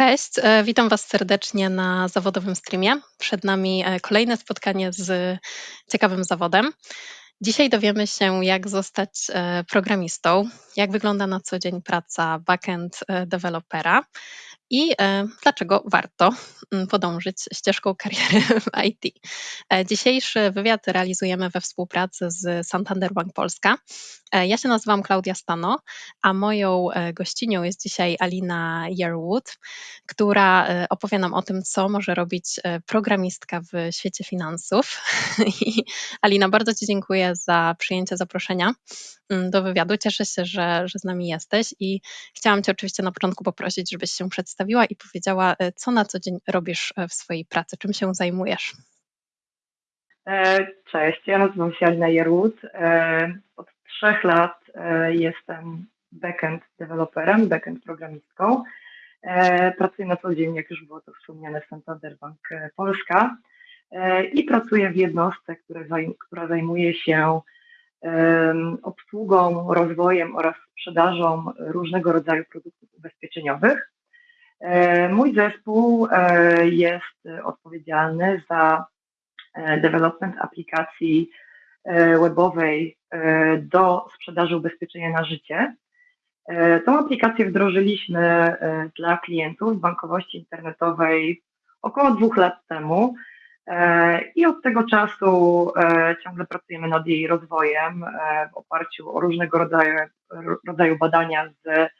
Cześć, e, witam Was serdecznie na zawodowym streamie. Przed nami e, kolejne spotkanie z ciekawym zawodem. Dzisiaj dowiemy się, jak zostać e, programistą, jak wygląda na co dzień praca backend dewelopera i e, dlaczego warto mm, podążyć ścieżką kariery w IT. E, dzisiejszy wywiad realizujemy we współpracy z Santander Bank Polska. E, ja się nazywam Klaudia Stano, a moją gościnią jest dzisiaj Alina Yearwood, która opowie nam o tym, co może robić programistka w świecie finansów. I Alina, bardzo Ci dziękuję za przyjęcie zaproszenia mm, do wywiadu. Cieszę się, że, że z nami jesteś i chciałam Cię oczywiście na początku poprosić, żebyś się przedstawiła przedstawiła i powiedziała, e, co na co dzień robisz e, w swojej pracy, czym się zajmujesz. E, cześć, ja nazywam się Alina Jerut. Od trzech lat jestem backend deweloperem, backend programistką. Pracuję na co dzień, jak już było to wspomniane, Santander Bank Polska i pracuję w jednostce, która zajmuje się obsługą, rozwojem oraz sprzedażą różnego rodzaju produktów ubezpieczeniowych. E, mój zespół e, jest odpowiedzialny za e, development aplikacji webowej do sprzedaży ubezpieczenia na życie. Tą aplikację wdrożyliśmy dla klientów bankowości internetowej około dwóch lat temu i od tego czasu ciągle pracujemy nad jej rozwojem w oparciu o różnego rodzaju, rodzaju badania z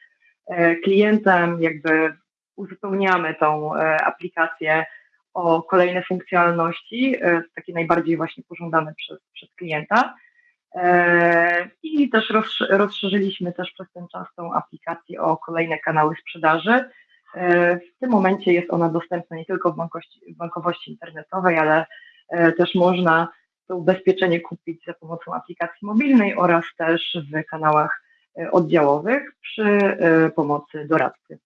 klientem, jakby uzupełniamy tą e, aplikację o kolejne funkcjonalności, e, takie najbardziej właśnie pożądane przez, przez klienta. E, I też rozszerzyliśmy też przez ten czas tą aplikację o kolejne kanały sprzedaży. W tym momencie jest ona dostępna nie tylko w bankowości, w bankowości internetowej, ale też można to ubezpieczenie kupić za pomocą aplikacji mobilnej oraz też w kanałach oddziałowych przy pomocy doradcy.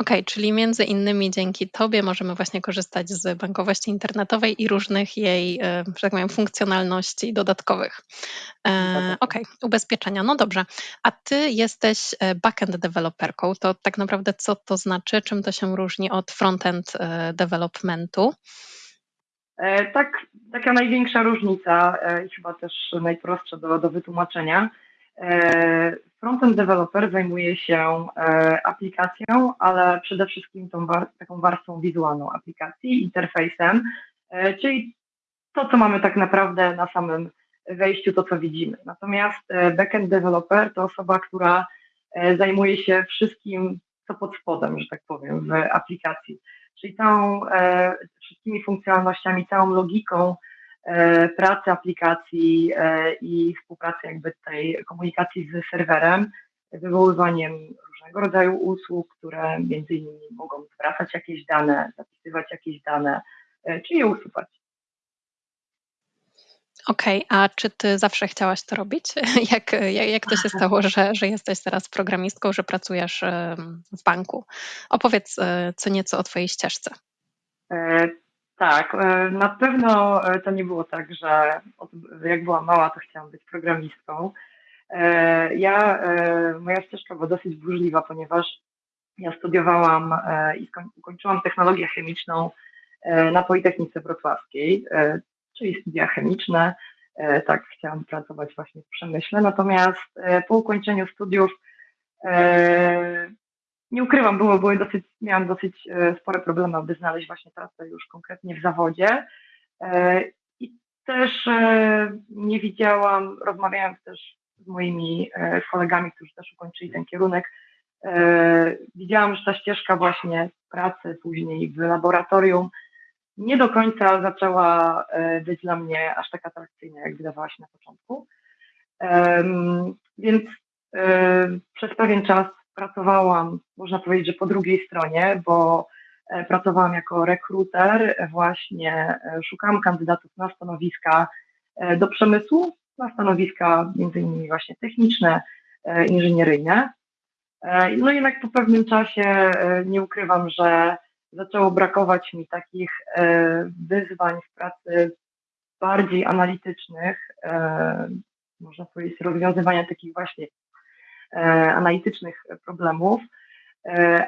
Okej, czyli między innymi dzięki Tobie możemy właśnie korzystać z bankowości internetowej i różnych jej, e, że tak powiem, funkcjonalności dodatkowych. E, okej, ubezpieczenia, no dobrze. A Ty jesteś e, backend deweloperką, to tak naprawdę co to znaczy? Czym to się różni od frontend e, developmentu? E, tak, taka największa różnica e, i chyba też najprostsza do, do wytłumaczenia frontend developer zajmuje się e, aplikacją, ale przede wszystkim tą war taką warstwą wizualną aplikacji, interfejsem, e, czyli to, co mamy tak naprawdę na samym wejściu, to co widzimy. Natomiast backend developer to osoba, która zajmuje się wszystkim, co pod spodem, że tak powiem, w aplikacji. Czyli tą wszystkimi funkcjonalnościami, całą logiką E, pracy aplikacji e, i współpracy jakby tej komunikacji z serwerem, wywoływaniem różnego rodzaju usług, które między innymi mogą zwracać jakieś dane, zapisywać jakieś dane, e, czy je usuwać. Okej, a czy ty zawsze chciałaś to robić? Jak, jak, jak to się stało, że, że jesteś teraz programistką, że pracujesz w banku? Opowiedz co nieco o twojej ścieżce. Tak, e, na pewno e, to nie było tak, że jak byłam mała, to chciałam być programistką. E, ja, moja ścieżka była dosyć burzliwa, ponieważ ja studiowałam i ukończyłam technologię chemiczną na Politechnice Wrocławskiej, czyli studia chemiczne. Tak, chciałam pracować właśnie w przemyśle. Natomiast po ukończeniu studiów nie ukrywam, było, były dosyć, miałam dosyć e, spore problemy, aby znaleźć właśnie pracę już konkretnie w zawodzie. E, I też e, nie widziałam, rozmawiając też z moimi kolegami, którzy też ukończyli ten kierunek, widziałam, że ta ścieżka właśnie pracy później w laboratorium nie do końca zaczęła być dla mnie aż tak atrakcyjna, jak wydawała się na początku. Więc przez pewien czas pracowałam, można powiedzieć, że po drugiej stronie, bo e, pracowałam jako rekruter, właśnie e, szukałam kandydatów na stanowiska e, do przemysłu, na stanowiska między innymi właśnie techniczne, inżynieryjne. No jednak po pewnym czasie nie ukrywam, że zaczęło brakować mi takich wyzwań w pracy bardziej analitycznych, można powiedzieć, rozwiązywania takich właśnie E, analitycznych problemów.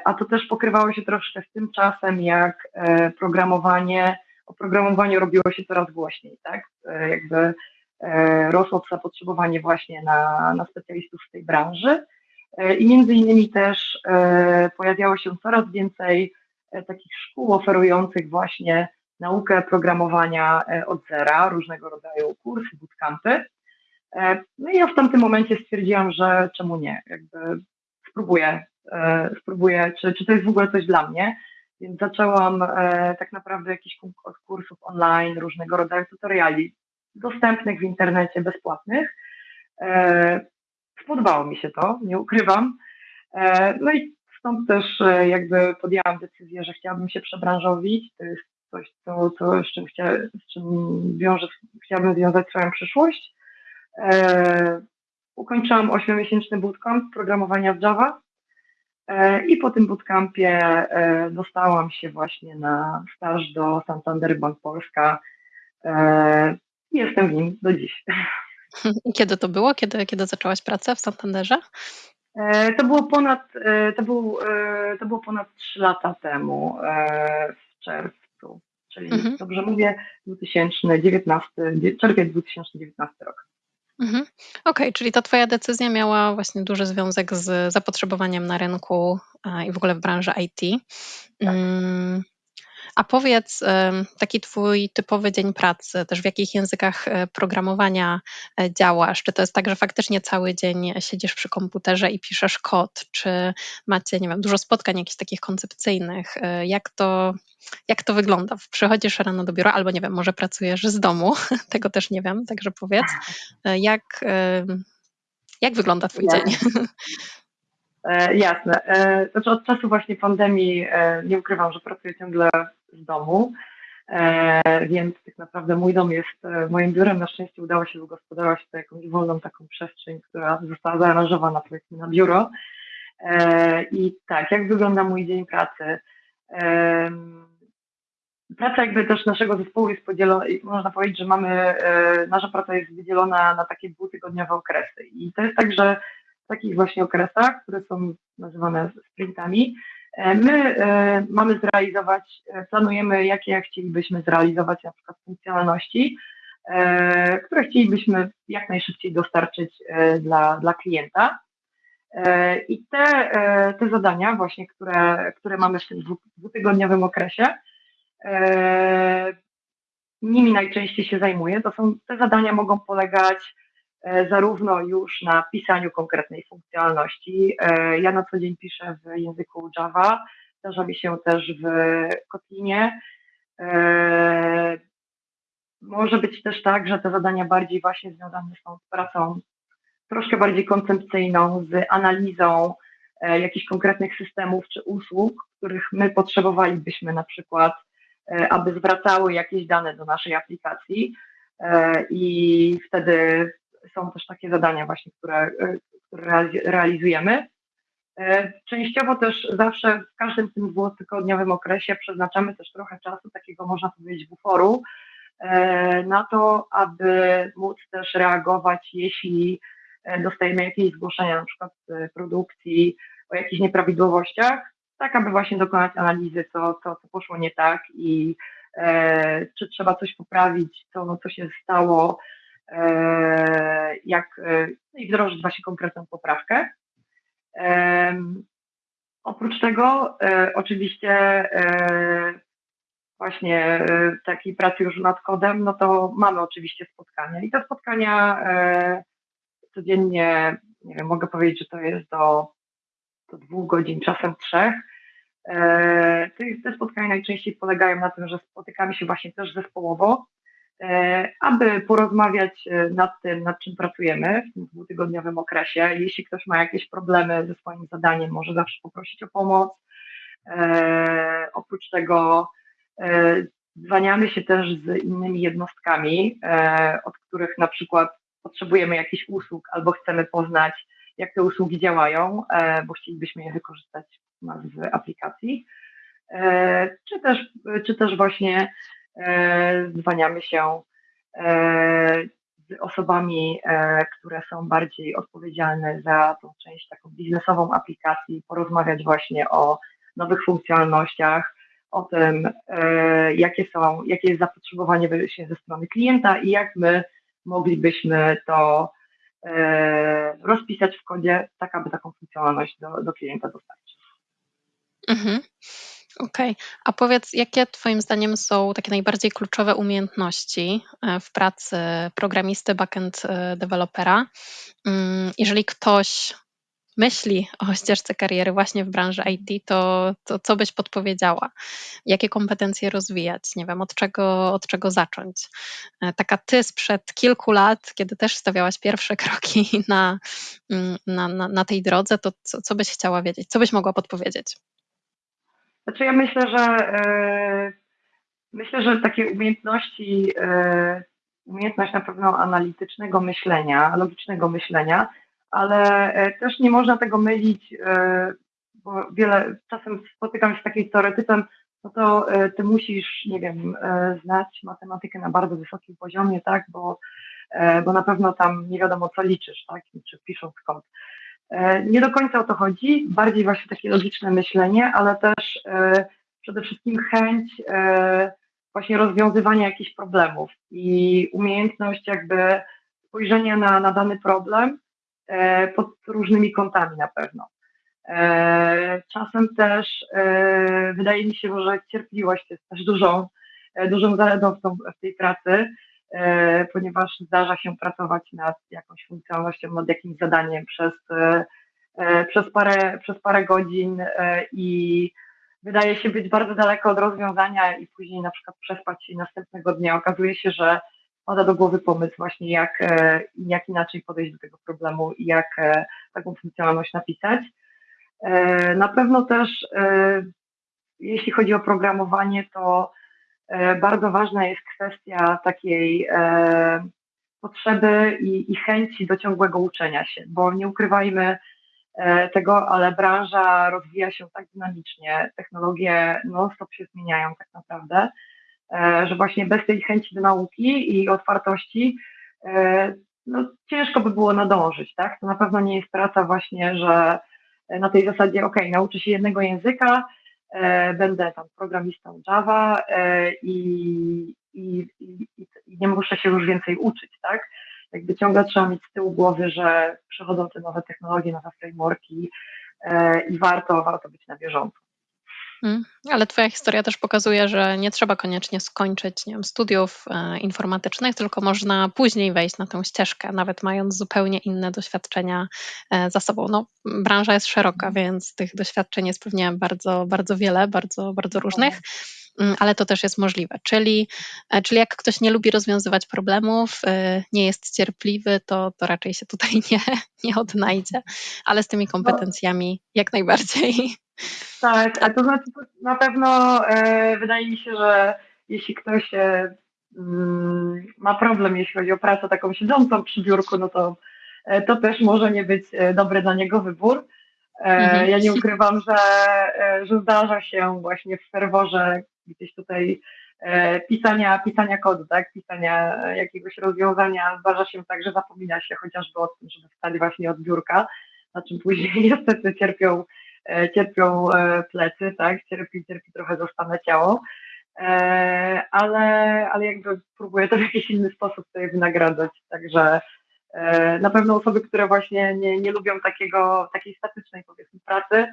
a to też pokrywało się troszkę z tym czasem, jak programowanie, o programowaniu robiło się coraz głośniej, tak? Jakby rosło zapotrzebowanie właśnie na, na specjalistów w tej branży i między innymi też pojawiało się coraz więcej takich szkół oferujących właśnie naukę programowania e, od zera, różnego rodzaju kursy, bootcampy. E, no i ja w tamtym momencie stwierdziłam, że czemu nie, jakby spróbuję, e, spróbuję, czy, czy to jest w ogóle coś dla mnie. Więc zaczęłam tak naprawdę jakiś od kursów online, różnego rodzaju tutoriali dostępnych w internecie, bezpłatnych. Spodobało mi się to, nie ukrywam. No i stąd też jakby podjęłam decyzję, że chciałabym się przebranżowić. To jest coś, co, co, z, czym chcia, z czym wiąże, chciałabym związać swoją przyszłość. E, ukończyłam 8-miesięczny bootcamp programowania w Java e, i po tym bootcampie e, dostałam się właśnie na staż do Santander Bank Polska i jestem w nim do dziś. Kiedy to było? Kiedy, kiedy zaczęłaś pracę w Santanderze? To było ponad, to był, to było ponad 3 lata temu, w czerwcu czyli mhm. dobrze mówię, 2019, czerwiec 2019 rok. Mhm. Okej, czyli ta Twoja decyzja miała właśnie duży związek z zapotrzebowaniem na rynku i w ogóle w branży IT. Tak. Mm, a powiedz, taki twój typowy dzień pracy, też w jakich językach e, programowania e, działasz? Czy to jest tak, że faktycznie cały dzień siedzisz przy komputerze i piszesz kod? Czy macie, nie wiem, dużo spotkań jakichś takich koncepcyjnych? E, jak to, jak to wygląda? Przychodzisz rano do biura albo, nie wiem, może pracujesz z domu? Tego też nie wiem, także powiedz. Jak, jak wygląda twój ja. dzień? E, jasne. E, znaczy od czasu właśnie pandemii e, nie ukrywam, że pracuję ciągle z domu, więc tak naprawdę mój dom jest moim biurem. Na szczęście udało się wygospodarować tutaj jakąś wolną taką przestrzeń, która została zaaranżowana powiedzmy na biuro. I tak, jak wygląda mój dzień pracy? Praca jakby też naszego zespołu jest podzielona, można powiedzieć, że mamy, nasza praca jest wydzielona na takie dwutygodniowe okresy. I to jest tak, że takich właśnie okresach, które są nazywane sprintami, e, my e, mamy zrealizować, e, planujemy, jakie chcielibyśmy zrealizować na przykład funkcjonalności, które chcielibyśmy jak najszybciej dostarczyć dla, dla klienta. I te, te zadania właśnie, które, które mamy w tym dwutygodniowym okresie, nimi najczęściej się zajmuję. To są, te zadania mogą polegać zarówno już na pisaniu konkretnej funkcjonalności. E, ja na co dzień piszę w języku Java, zdarza mi się też w Kotlinie. E, może być też tak, że te zadania bardziej właśnie związane są z pracą troszkę bardziej koncepcyjną, z analizą jakichś konkretnych systemów czy usług, których my potrzebowalibyśmy na przykład, aby zwracały jakieś dane do naszej aplikacji. I wtedy są też takie zadania właśnie, które, e, które realizujemy. E, częściowo też zawsze w każdym tym dwutygodniowym okresie przeznaczamy też trochę czasu, takiego można powiedzieć buforu, e, na to, aby móc też reagować, jeśli dostajemy jakieś zgłoszenia na przykład z produkcji o jakichś nieprawidłowościach, tak aby właśnie dokonać analizy, co, co, co poszło nie tak i e, czy trzeba coś poprawić, co, co się stało, jak e, no i wdrożyć właśnie konkretną poprawkę. Oprócz tego e, oczywiście właśnie takiej pracy już nad kodem, no to mamy oczywiście spotkania i te spotkania codziennie, nie wiem, mogę powiedzieć, że to jest do, do dwóch godzin, czasem trzech. Te spotkania najczęściej polegają na tym, że spotykamy się właśnie też zespołowo, E, aby porozmawiać e, nad tym, nad czym pracujemy w tym dwutygodniowym okresie. Jeśli ktoś ma jakieś problemy ze swoim zadaniem, może zawsze poprosić o pomoc. E, oprócz tego dzwaniamy się też z innymi jednostkami, od których na przykład potrzebujemy jakichś usług albo chcemy poznać, jak te usługi działają, bo chcielibyśmy je wykorzystać w aplikacji. Czy też, czy też właśnie E, zwaniamy się e, osobami, które są bardziej odpowiedzialne za tą część taką biznesową aplikacji, porozmawiać właśnie o nowych funkcjonalnościach, o tym, jakie są, jakie jest zapotrzebowanie ze strony klienta i jak my moglibyśmy to rozpisać w kodzie, tak aby taką funkcjonalność do, do klienta dostarczyć. Mhm. Okej. A powiedz, jakie Twoim zdaniem są takie najbardziej kluczowe umiejętności e, w pracy programisty, backend e, dewelopera? Mm, jeżeli ktoś myśli o ścieżce kariery właśnie w branży IT, to, to co byś podpowiedziała? Jakie kompetencje rozwijać? Nie wiem, od czego, od czego zacząć? E, taka ty sprzed kilku lat, kiedy też stawiałaś pierwsze kroki na, mm, na, na, na tej drodze, to co, co byś chciała wiedzieć? Co byś mogła podpowiedzieć? Znaczy ja myślę, że e, myślę, że takie umiejętności, e, umiejętność na pewno analitycznego myślenia, logicznego myślenia, ale e, też nie można tego mylić, bo wiele czasem spotykam się z takim stereotypem, no to ty musisz, nie wiem, znać matematykę na bardzo wysokim poziomie, tak, bo, bo na pewno tam nie wiadomo co liczysz, tak, czy pisząc kod. E, nie do końca o to chodzi, bardziej właśnie takie logiczne myślenie, ale też e, przede wszystkim chęć e, właśnie rozwiązywania jakichś problemów i umiejętność jakby spojrzenia na, na dany problem pod różnymi kątami na pewno. Czasem też wydaje mi się, że cierpliwość jest też dużą, dużą zaletą w, tej pracy, ponieważ zdarza się pracować nad jakąś funkcjonalnością, nad jakimś zadaniem przez, e, e, przez, parę, przez parę godzin i wydaje się być bardzo daleko od rozwiązania i później na przykład przespać się następnego dnia okazuje się, że pada do głowy pomysł właśnie jak, jak inaczej podejść do tego problemu i jak taką funkcjonalność napisać. Na pewno też jeśli chodzi o programowanie, to E, bardzo ważna jest kwestia takiej e, potrzeby i, i chęci do ciągłego uczenia się, bo nie ukrywajmy e, tego, ale branża rozwija się tak dynamicznie, technologie non-stop się zmieniają tak naprawdę, że właśnie bez tej chęci do nauki i otwartości no, ciężko by było nadążyć, tak? To na pewno nie jest praca właśnie, że na tej zasadzie, ok, nauczy się jednego języka, E, będę tam programistą Java e, i, i, i, i nie muszę się już więcej uczyć, tak? Jakby ciągle trzeba mieć z tyłu głowy, że przychodzą te nowe technologie, nowe frameworki e, i warto, warto być na bieżąco. Mm, ale Twoja historia też pokazuje, że nie trzeba koniecznie skończyć nie wiem, studiów e, informatycznych, tylko można później wejść na tę ścieżkę, nawet mając zupełnie inne doświadczenia e, za sobą. No, branża jest szeroka, mhm. więc tych doświadczeń jest pewnie bardzo, bardzo wiele, bardzo, bardzo różnych. Mm, ale to też jest możliwe. Czyli, e, czyli jak ktoś nie lubi rozwiązywać problemów, nie jest cierpliwy, to, to raczej się tutaj nie, nie odnajdzie, ale z tymi no. kompetencjami jak najbardziej. Tak, a to znaczy na pewno e, wydaje mi się, że jeśli ktoś e, mm, ma problem, jeśli chodzi o pracę taką siedzącą przy biurku, no to e, to też może nie być e, dobry dla niego wybór. E, mhm. Ja nie ukrywam, że, e, że zdarza się właśnie w ferworze gdzieś tutaj pisania, pisania kodu, tak, pisania jakiegoś rozwiązania, zdarza się tak, że zapomina się chociażby o tym, żeby wstać właśnie od biurka, na czym później niestety cierpią E, cierpią e, plecy, tak, cierpi, cierpi trochę zostane ciało, e, ale, ale jakby próbuję to w jakiś inny sposób sobie wynagradzać, także na pewno osoby, które właśnie nie, nie lubią takiego, takiej statycznej powiedzmy pracy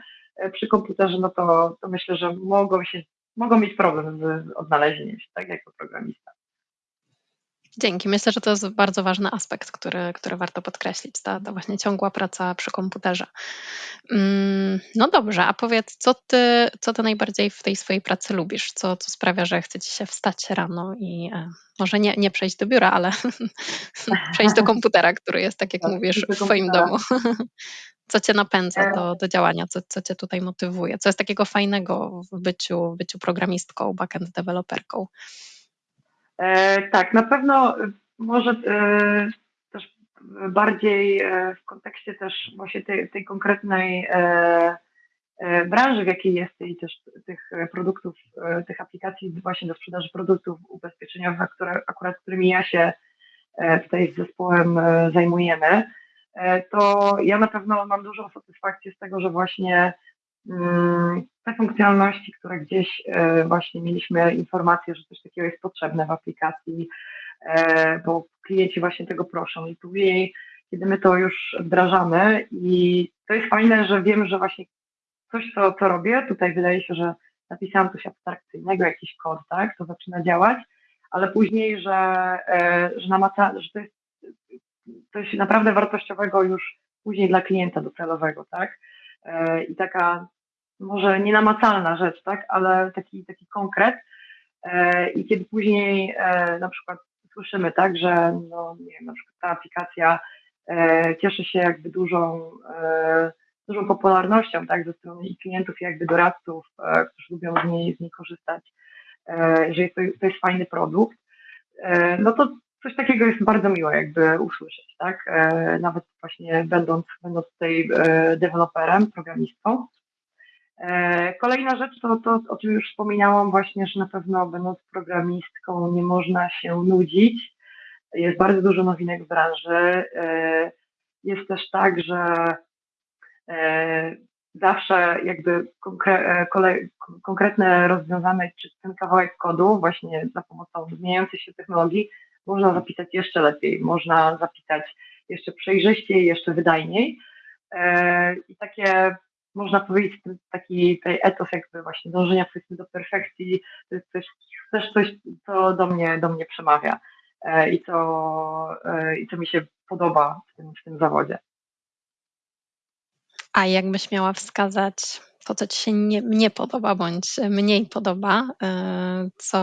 przy komputerze, no to, to myślę, że mogą się, mogą mieć problem z odnalezieniem się, tak, jako programista. Dzięki. Myślę, że to jest bardzo ważny aspekt, który, który warto podkreślić, ta, ta właśnie ciągła praca przy komputerze. Mm, no dobrze, a powiedz, co ty, co ty najbardziej w tej swojej pracy lubisz? Co, co sprawia, że chce ci się wstać rano i e, może nie, nie przejść do biura, ale przejść do komputera, który jest, tak jak tak, mówisz, w swoim domu. Co cię napędza e. do, do działania, co, co cię tutaj motywuje? Co jest takiego fajnego w byciu, w byciu programistką, backend deweloperką? E, tak, na pewno może e, też bardziej e, w kontekście też właśnie tej, tej konkretnej branży, w jakiej jest i też tych produktów, tych aplikacji właśnie do sprzedaży produktów ubezpieczeniowych, które, akurat którymi ja się tutaj z zespołem zajmujemy, to ja na pewno mam dużą satysfakcję z tego, że właśnie mm, te funkcjonalności, które gdzieś właśnie mieliśmy informację, że coś takiego jest potrzebne w aplikacji, bo klienci właśnie tego proszą. I później, kiedy my to już wdrażamy i to jest fajne, że wiem, że właśnie coś, co, co robię, tutaj wydaje się, że napisałam coś abstrakcyjnego, jakiś kod, tak, to zaczyna działać, ale później, że, e, że, namaca, że to jest coś naprawdę wartościowego już później dla klienta docelowego, tak, e, i taka może nienamacalna rzecz, tak, ale taki, taki konkret. E, i kiedy później na przykład słyszymy, tak, że no, nie wiem, na przykład ta aplikacja cieszy się jakby dużą dużą popularnością tak, ze strony i klientów, i jakby doradców, e, którzy lubią z niej, z niej korzystać, e, że jest to, to jest fajny produkt, e, no to coś takiego jest bardzo miłe jakby usłyszeć, tak? Nawet właśnie będąc, będąc tutaj deweloperem, programistą. Kolejna rzecz to to, o czym już wspominałam właśnie, że na pewno będąc programistką nie można się nudzić. Jest bardzo dużo nowinek w branży. Jest też tak, że E, zawsze jakby konkre, e, konkretne rozwiązane, czy ten kawałek kodu właśnie za pomocą zmieniającej się technologii można zapisać jeszcze lepiej, można zapisać jeszcze przejrzyściej, jeszcze wydajniej e, i takie można powiedzieć taki tej etos jakby właśnie dążenia powiedzmy do perfekcji, to jest coś, też coś, co do mnie, do mnie przemawia i co, i co mi się podoba w tym, w tym zawodzie. A jakbyś miała wskazać to, co ci się nie nie podoba bądź mniej podoba, co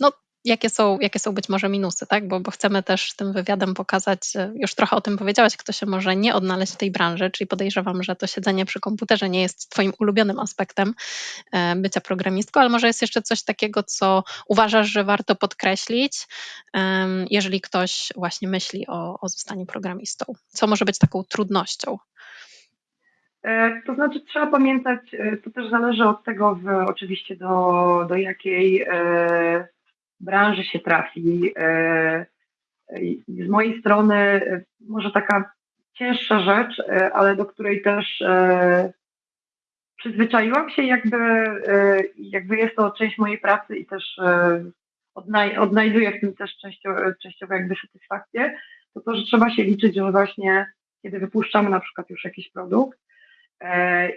no, jakie są jakie są być może minusy, tak? Bo bo chcemy też tym wywiadem pokazać, już trochę o tym powiedziałaś, kto się może nie odnaleźć w tej branży, czyli podejrzewam, że to siedzenie przy komputerze nie jest twoim ulubionym aspektem, e, bycia programistką, ale może jest jeszcze coś takiego, co uważasz, że warto podkreślić, jeżeli ktoś właśnie myśli o o zostaniu programistą? Co może być taką trudnością? E, to znaczy trzeba pamiętać, e, to też zależy od tego w, oczywiście do, do jakiej branży się trafi. E, z mojej strony e, może taka cięższa rzecz, e, ale do której też przyzwyczaiłam się, jakby, jakby jest to część mojej pracy i też odnaj odnajduję w tym też częściowo, jakby satysfakcję, to to, że trzeba się liczyć, że właśnie kiedy wypuszczamy na przykład już jakiś produkt,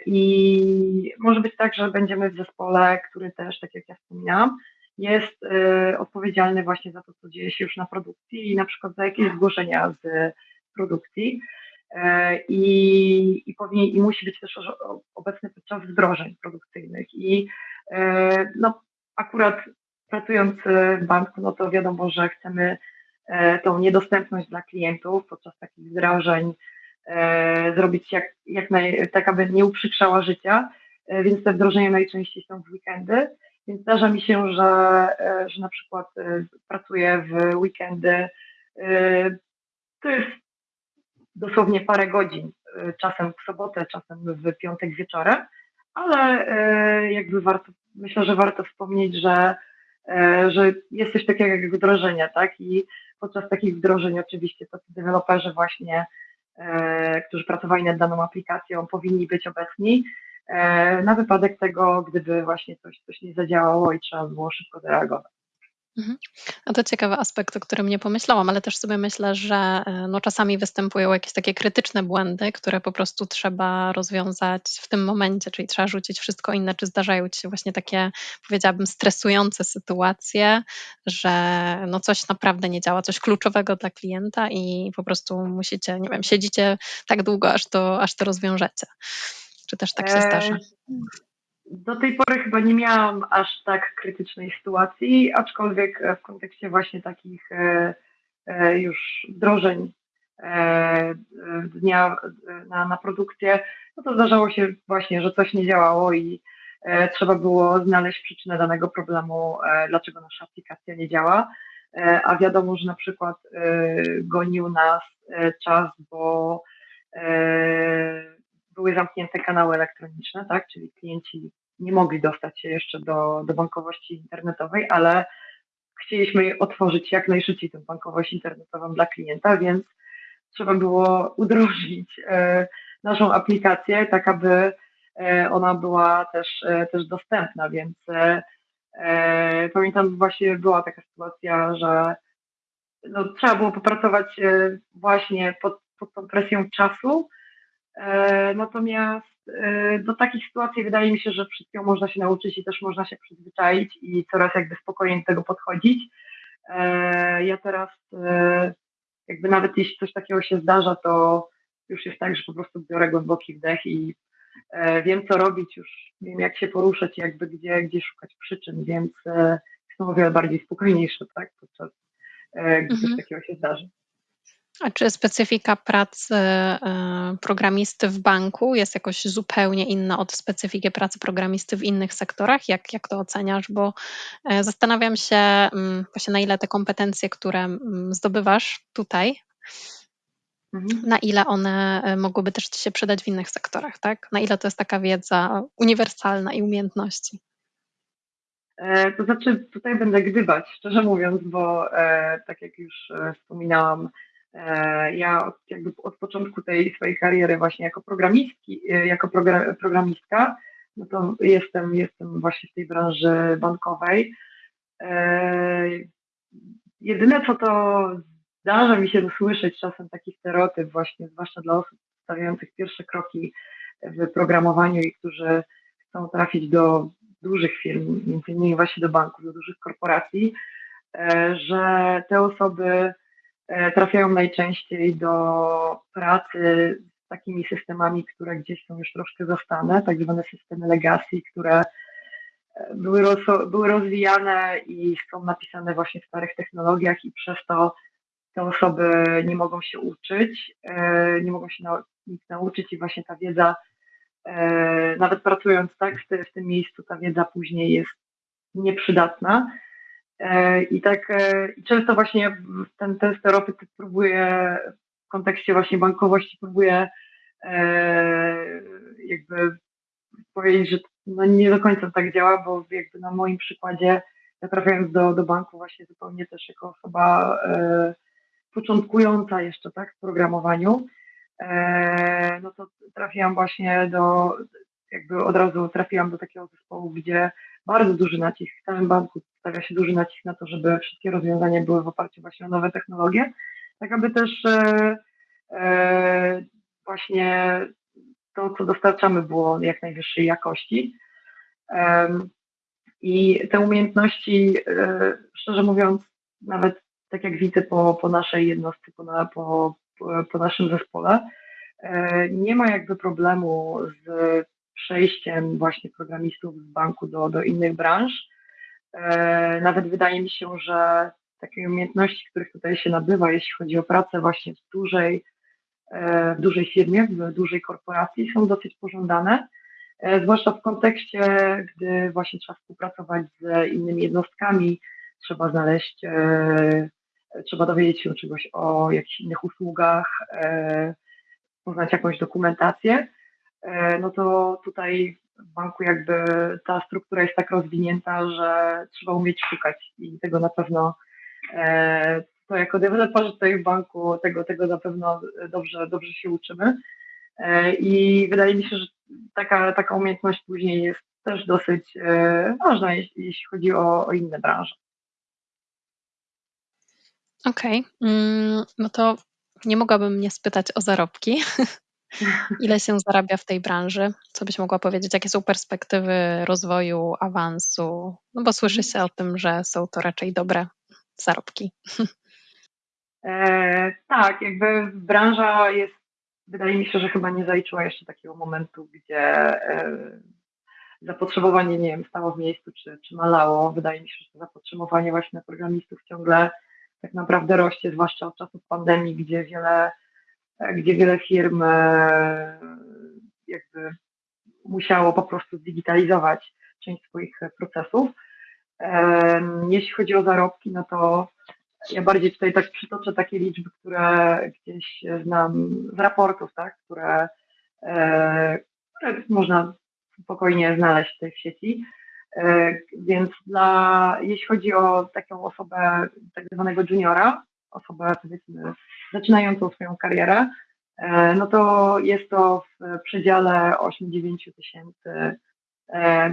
I może być tak, że będziemy w zespole, który też, tak jak ja wspominałam, jest e, odpowiedzialny właśnie za to, co dzieje się już na produkcji i na przykład za jakieś zgłoszenia z produkcji. E, I, i, powinien, i musi być też obecny podczas wdrożeń produkcyjnych. I no, akurat pracując w banku, no to wiadomo, że chcemy tą niedostępność dla klientów podczas takich wdrożeń zrobić jak, jak naj, tak, aby nie uprzykrzała życia, więc te wdrożenia najczęściej są w weekendy. Więc zdarza mi się, że, e, że na przykład e, pracuję w weekendy. E, to jest dosłownie parę godzin, czasem w sobotę, czasem w piątek wieczorem, ale jakby warto, myślę, że warto wspomnieć, że, że jest coś takiego jak wdrożenia, tak? I podczas takich wdrożeń oczywiście tacy deweloperzy właśnie którzy pracowali nad daną aplikacją, powinni być obecni na wypadek tego, gdyby właśnie coś, coś nie zadziałało i trzeba było szybko zareagować. Mhm. No to ciekawy aspekt, o którym nie pomyślałam, ale też sobie myślę, że e, no czasami występują jakieś takie krytyczne błędy, które po prostu trzeba rozwiązać w tym momencie, czyli trzeba rzucić wszystko inne. Czy zdarzają ci się właśnie takie, powiedziałabym, stresujące sytuacje, że no coś naprawdę nie działa, coś kluczowego dla klienta i po prostu musicie, nie wiem, siedzicie tak długo, aż to, aż to rozwiążecie. Czy też tak się zdarza? do tej pory chyba nie miałam aż tak krytycznej sytuacji, aczkolwiek w kontekście właśnie takich e, e, już wdrożeń e, dnia na, na produkcję, no to zdarzało się właśnie, że coś nie działało i trzeba było znaleźć przyczynę danego problemu, dlaczego nasza aplikacja nie działa. A wiadomo, że na przykład gonił nas czas, bo były zamknięte kanały elektroniczne, tak, czyli klienci nie mogli dostać się jeszcze do, do bankowości internetowej, ale chcieliśmy otworzyć jak najszybciej tę bankowość internetową dla klienta, więc trzeba było udrożnić naszą aplikację, tak aby ona była też, też dostępna, więc pamiętam właśnie była taka sytuacja, że no, trzeba było popracować właśnie pod, pod tą presją czasu, natomiast Y, do takich sytuacji wydaje mi się, że wszystkiego można się nauczyć i też można się przyzwyczaić i coraz jakby spokojniej do tego podchodzić. Y, ja teraz jakby nawet jeśli coś takiego się zdarza, to już jest tak, że po prostu biorę głęboki wdech i wiem co robić, już wiem jak się poruszać, jakby gdzie, gdzie szukać przyczyn, więc jestem o wiele bardziej spokojniejsza, tak, podczas gdy coś mhm. takiego się zdarzy. A czy specyfika pracy e, programisty w banku jest jakoś zupełnie inna od specyfiki pracy programisty w innych sektorach? Jak, jak to oceniasz? Bo e, zastanawiam się mm, właśnie na ile te kompetencje, które mm, zdobywasz tutaj, mhm. na ile one e, mogłyby też Ci się przydać w innych sektorach, tak? Na ile to jest taka wiedza uniwersalna i umiejętności? To znaczy, tutaj będę gdybać, szczerze mówiąc, bo tak jak już wspominałam, ja od, jakby od początku tej swojej kariery właśnie jako programistki, e, jako program, programistka, no to jestem, jestem właśnie w tej branży bankowej. E, jedyne co to zdarza mi się usłyszeć czasem taki stereotyp właśnie, zwłaszcza dla osób stawiających pierwsze kroki w programowaniu i którzy chcą trafić do dużych firm, między innymi właśnie do banków, do dużych korporacji, że te osoby E, trafiają najczęściej do pracy z takimi systemami, które gdzieś są już troszkę zastane, tak zwane systemy legacy, które e, były, były rozwijane i są napisane właśnie w starych technologiach i przez to te osoby nie mogą się uczyć, e, nie mogą się nic nauczyć i właśnie ta wiedza, nawet pracując tak w, tym miejscu, ta wiedza później jest nieprzydatna. E, I tak e, często właśnie ten, ten stereotyp próbuje w kontekście właśnie bankowości próbuje e, jakby powiedzieć, że no nie do końca tak działa, bo jakby na moim przykładzie ja trafiając do, do banku właśnie zupełnie też jako osoba e, początkująca jeszcze tak w programowaniu, e, no to trafiłam właśnie do, jakby od razu trafiłam do takiego zespołu, gdzie bardzo duży nacisk w całym banku stawia się duży nacisk na to, żeby wszystkie rozwiązania były w oparciu właśnie o nowe technologie, tak aby też e, e, właśnie to, co dostarczamy, było jak najwyższej jakości. I te umiejętności, e, szczerze mówiąc, nawet tak jak widzę po, po naszej jednostce, po, po, po naszym zespole, nie ma jakby problemu z przejściem właśnie programistów z banku do, do innych branż. E, nawet wydaje mi się, że takie umiejętności, których tutaj się nabywa, jeśli chodzi o pracę właśnie w dużej, e, w dużej firmie, w dużej korporacji, są dosyć pożądane, e, zwłaszcza w kontekście, gdy właśnie trzeba współpracować z innymi jednostkami, trzeba znaleźć, trzeba dowiedzieć się czegoś o jakichś innych usługach, poznać jakąś dokumentację. No to tutaj w banku jakby ta struktura jest tak rozwinięta, że trzeba umieć szukać i tego na pewno e, to jako deweloperzy tutaj w banku tego, tego na pewno dobrze, dobrze się uczymy. E, I wydaje mi się, że taka, taka umiejętność później jest też dosyć ważna, jeśli, jeśli chodzi o, o inne branże. Okej, okay. Mm, no to nie mogłabym nie spytać o zarobki, Ile się zarabia w tej branży? Co byś mogła powiedzieć? Jakie są perspektywy rozwoju, awansu? No bo słyszy się o tym, że są to raczej dobre zarobki. E, tak, jakby branża jest, wydaje mi się, że chyba nie zaliczyła jeszcze takiego momentu, gdzie e, zapotrzebowanie, nie wiem, stało w miejscu czy, czy malało. Wydaje mi się, że to zapotrzebowanie właśnie na programistów ciągle tak naprawdę rośnie, zwłaszcza od czasów pandemii, gdzie wiele gdzie wiele firm e, jakby musiało po prostu zdigitalizować część swoich procesów. E, jeśli chodzi o zarobki, no to ja bardziej tutaj tak przytoczę takie liczby, które gdzieś znam z raportów, tak, które, e, które można spokojnie znaleźć tutaj w sieci. więc dla, jeśli chodzi o taką osobę tak zwanego juniora, osobę powiedzmy zaczynającą swoją karierę, no to jest to w przedziale 8-9 tysięcy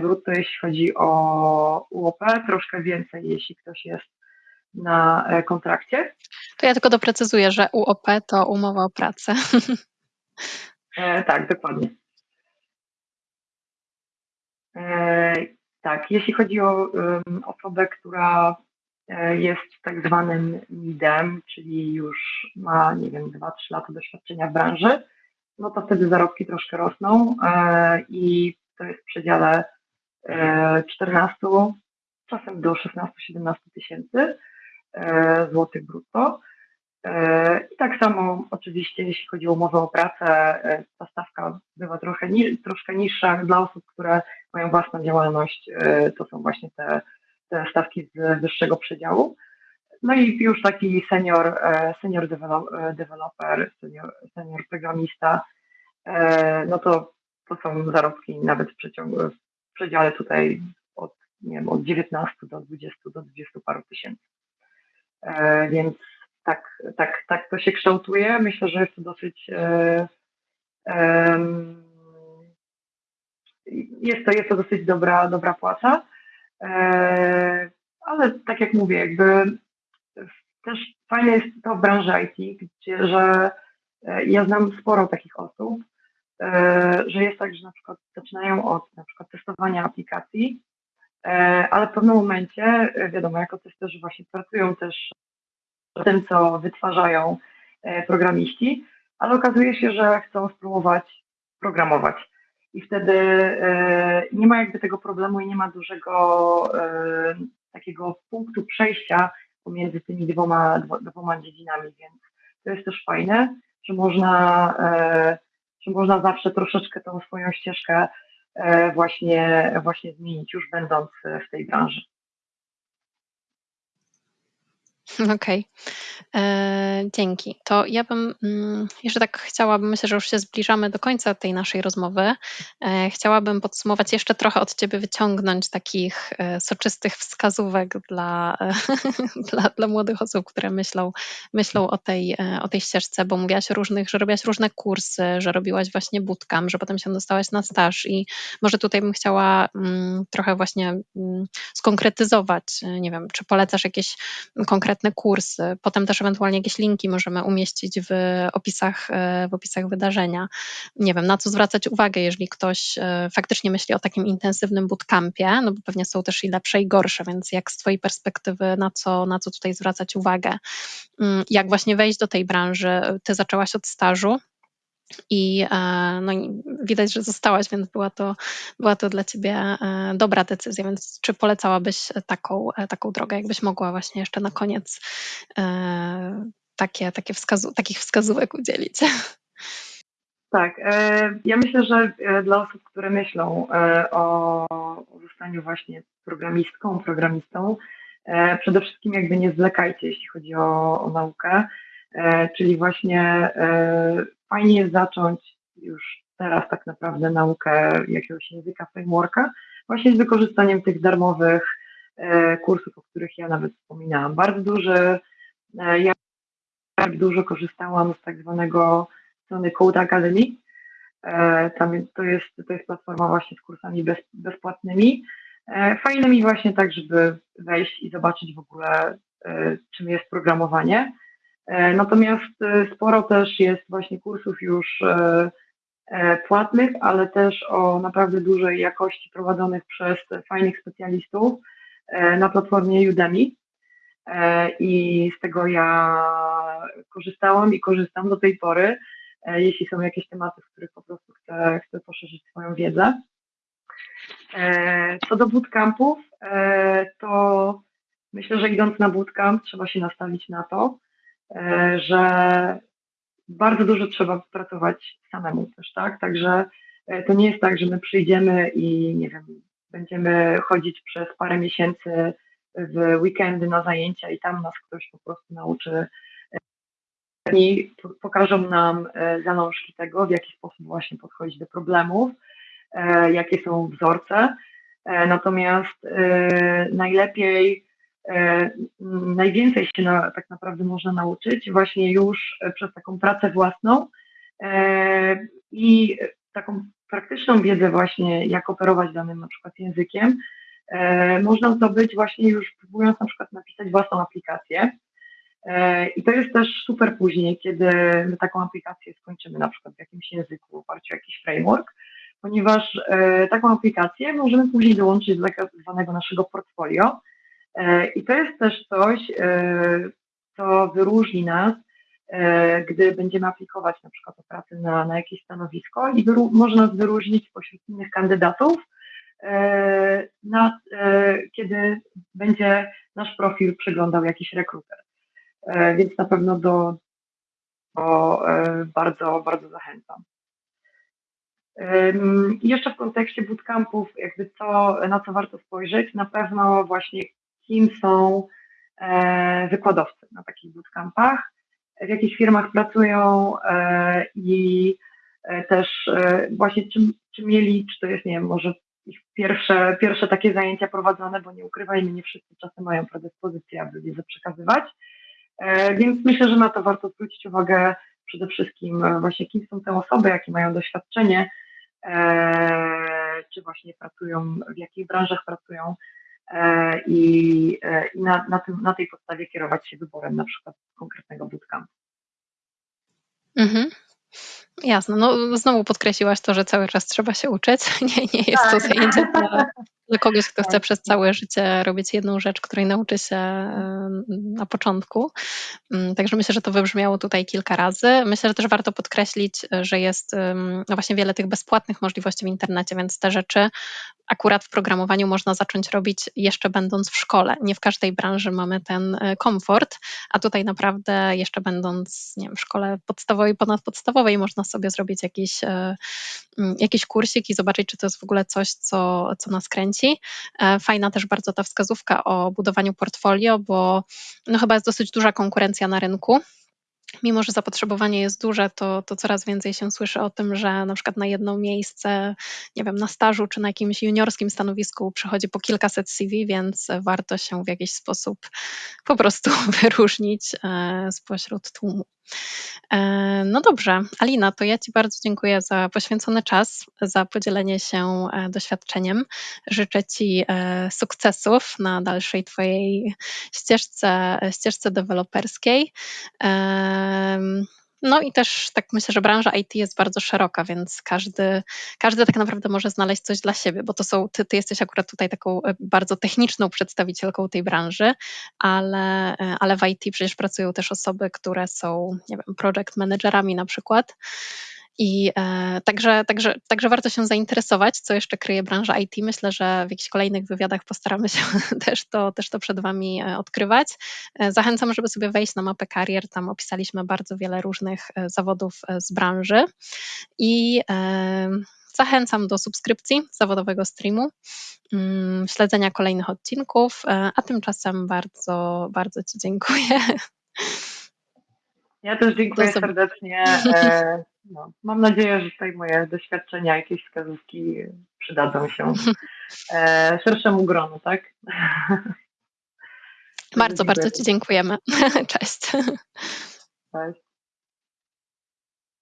brutto, jeśli chodzi o UOP, troszkę więcej, jeśli ktoś jest na kontrakcie. To ja tylko doprecyzuję, że UOP to umowa o pracę. tak, dokładnie. E, tak, jeśli chodzi o osobę, która e, jest tak zwanym midem, czyli już ma, nie wiem, 2-3 lata doświadczenia w branży, no to wtedy zarobki troszkę rosną e, i to jest w przedziale 14, czasem do 16-17 tysięcy złotych brutto. E, I tak samo oczywiście, jeśli chodzi o umowę o pracę, e, ta stawka bywa trochę, troszkę niższa dla osób, które mają własną działalność. E, to są właśnie te, te stawki z wyższego przedziału. No i już taki senior, senior developer, senior, senior programista, no to, to są zarobki nawet w, przeciągu, w przedziale tutaj od, nie wiem, od 19 do 20 do 20 paru tysięcy. Więc tak, tak, tak to się kształtuje. Myślę, że jest to dosyć. E, e, jest, to, jest to dosyć dobra, dobra płaca. E, ale tak jak mówię, jakby też fajne jest to w branży IT, gdzie, że e, ja znam sporo takich osób, e, że jest tak, że na przykład zaczynają od na przykład testowania aplikacji, ale w pewnym momencie, wiadomo, jako testerzy właśnie pracują też tym, co wytwarzają programiści, ale okazuje się, że chcą spróbować programować. I wtedy e, nie ma jakby tego problemu i nie ma dużego e, takiego punktu przejścia pomiędzy tymi dwoma, dwoma dziedzinami, więc to jest też fajne, że można, że można zawsze troszeczkę tą swoją ścieżkę właśnie, właśnie zmienić, już będąc w tej branży. Okej. E, dzięki. To ja bym mm, jeszcze tak chciałabym, myślę, że już się zbliżamy do końca tej naszej rozmowy. E, chciałabym podsumować jeszcze trochę od ciebie wyciągnąć takich e, soczystych wskazówek dla, dla, dla młodych osób, które myślą, myślą o, tej, o tej ścieżce, bo mówiłaś różnych, że robiłaś różne kursy, że robiłaś właśnie bootcamp, że potem się dostałaś na staż i może tutaj bym chciała mm, trochę właśnie mm, skonkretyzować, nie wiem, czy polecasz jakieś konkretne konkretne kursy. Potem też ewentualnie jakieś linki możemy umieścić w opisach, e, w opisach wydarzenia. Nie wiem, na co zwracać uwagę, jeżeli ktoś e, faktycznie myśli o takim intensywnym bootcampie, no bo pewnie są też i lepsze i gorsze, więc jak z Twojej perspektywy, na co, na co tutaj zwracać uwagę? Mm, jak właśnie wejść do tej branży? Ty zaczęłaś od stażu, i, e, no, widać, że zostałaś, więc była to, była to dla ciebie e, dobra decyzja. Więc czy polecałabyś taką, e, taką drogę, jakbyś mogła właśnie jeszcze na koniec takie, takie wskazu takich wskazówek udzielić? Tak, ja myślę, że dla osób, które myślą o zostaniu właśnie programistką, programistą, przede wszystkim jakby nie zwlekajcie, jeśli chodzi o, o naukę, czyli właśnie fajnie jest zacząć już teraz tak naprawdę naukę jakiegoś języka, frameworka, właśnie z wykorzystaniem tych darmowych e, kursów, o których ja nawet wspominałam. Bardzo duży, e, ja dużo korzystałam z tak zwanego strony Code Academy. E, tam to jest, to jest platforma właśnie z kursami bez, bezpłatnymi, fajnymi właśnie tak, żeby wejść i zobaczyć w ogóle, czym jest programowanie. E, natomiast e, sporo też jest właśnie kursów już e, płatnych, ale też o naprawdę dużej jakości prowadzonych przez fajnych specjalistów na platformie Udemy. I z tego ja korzystałam i korzystam do tej pory, jeśli są jakieś tematy, w których po prostu chcę, chcę poszerzyć swoją wiedzę. Co do bootcampów, to myślę, że idąc na bootcamp trzeba się nastawić na to, że bardzo dużo trzeba pracować samemu też, tak? Także e, to nie jest tak, że my przyjdziemy i nie wiem, będziemy chodzić przez parę miesięcy w weekendy na zajęcia i tam nas ktoś po prostu nauczy e, i pokażą nam zalążki tego, w jaki sposób właśnie podchodzić do problemów, jakie są wzorce. Natomiast najlepiej, najwięcej się na, tak naprawdę można nauczyć właśnie już przez taką pracę własną i taką praktyczną wiedzę właśnie, jak operować danym na przykład językiem, można zdobyć właśnie już próbując na przykład napisać własną aplikację. I to jest też super później, kiedy my taką aplikację skończymy na przykład w jakimś języku, w oparciu o jakiś framework, ponieważ taką aplikację możemy później dołączyć do tak zwanego naszego portfolio. I to jest też coś, co wyróżni nas, gdy będziemy aplikować na przykład o pracę na, na jakieś stanowisko i wyru- może wyróżnić spośród innych kandydatów, na, kiedy będzie nasz profil przeglądał jakiś rekruter. Więc na pewno do, do bardzo, bardzo zachęcam. I jeszcze w kontekście bootcampów, jakby na co warto spojrzeć, na pewno właśnie kim są wykładowcy na takich bootcampach, w jakich firmach pracują i też właśnie czym, czy mieli, czy to jest, nie wiem, może ich pierwsze, pierwsze takie zajęcia prowadzone, bo nie ukrywajmy, nie wszyscy czasem mają predyspozycję, aby wiedzę przekazywać. E, więc myślę, że na to warto zwrócić uwagę przede wszystkim e, właśnie kim są te osoby, jakie mają doświadczenie, e, czy właśnie pracują, w jakich branżach pracują i, i na, na, tym, na tej podstawie kierować się wyborem na przykład konkretnego bootcampu. Mhm. Jasne. No, znowu podkreśliłaś to, że cały czas trzeba się uczyć. Nie, nie jest to tak. zajęcie dla, dla kogoś, kto chce tak. przez całe życie robić jedną rzecz, której nauczy się na początku. Mm, także myślę, że to wybrzmiało tutaj kilka razy. Myślę, że też warto podkreślić, że jest no właśnie wiele tych bezpłatnych możliwości w internecie, więc te rzeczy akurat w programowaniu można zacząć robić jeszcze będąc w szkole. Nie w każdej branży mamy ten e, komfort, a tutaj naprawdę jeszcze będąc nie wiem, w szkole podstawowej, ponadpodstawowej można sobie zrobić jakiś, e, mm, jakiś kursik i zobaczyć, czy to jest w ogóle coś, co, co nas kręci. E, fajna też bardzo ta wskazówka o budowaniu portfolio, bo no chyba jest dosyć duża konkurencja na rynku mimo że zapotrzebowanie jest duże, to, to coraz więcej się słyszy o tym, że na przykład na jedno miejsce, nie wiem, na stażu czy na jakimś juniorskim stanowisku przychodzi po kilkaset CV, więc warto się w jakiś sposób po prostu wyróżnić e, spośród tłumu. E, no dobrze, Alina, to ja Ci bardzo dziękuję za poświęcony czas, za podzielenie się e, doświadczeniem. Życzę Ci e, sukcesów na dalszej Twojej ścieżce, ścieżce deweloperskiej. No i też tak myślę, że branża IT jest bardzo szeroka, więc każdy, każdy tak naprawdę może znaleźć coś dla siebie, bo to są, ty, ty jesteś akurat tutaj taką e, bardzo techniczną przedstawicielką tej branży, ale, e, ale w IT przecież pracują też osoby, które są, nie wiem, project managerami na przykład. I e, także, także, także warto się zainteresować, co jeszcze kryje branża IT. Myślę, że w jakichś kolejnych wywiadach postaramy się też to, też to przed Wami e, odkrywać. E, zachęcam, żeby sobie wejść na mapę karier. Tam opisaliśmy bardzo wiele różnych e, zawodów z branży. I e, zachęcam do subskrypcji zawodowego streamu, mm, śledzenia kolejnych odcinków, a tymczasem bardzo, bardzo Ci dziękuję. Ja też dziękuję serdecznie. no, mam nadzieję, że tutaj moje doświadczenia, jakieś wskazówki przydadzą się e, szerszemu gronu, tak? Bardzo, bardzo Ci dziękujemy. Cześć. Cześć.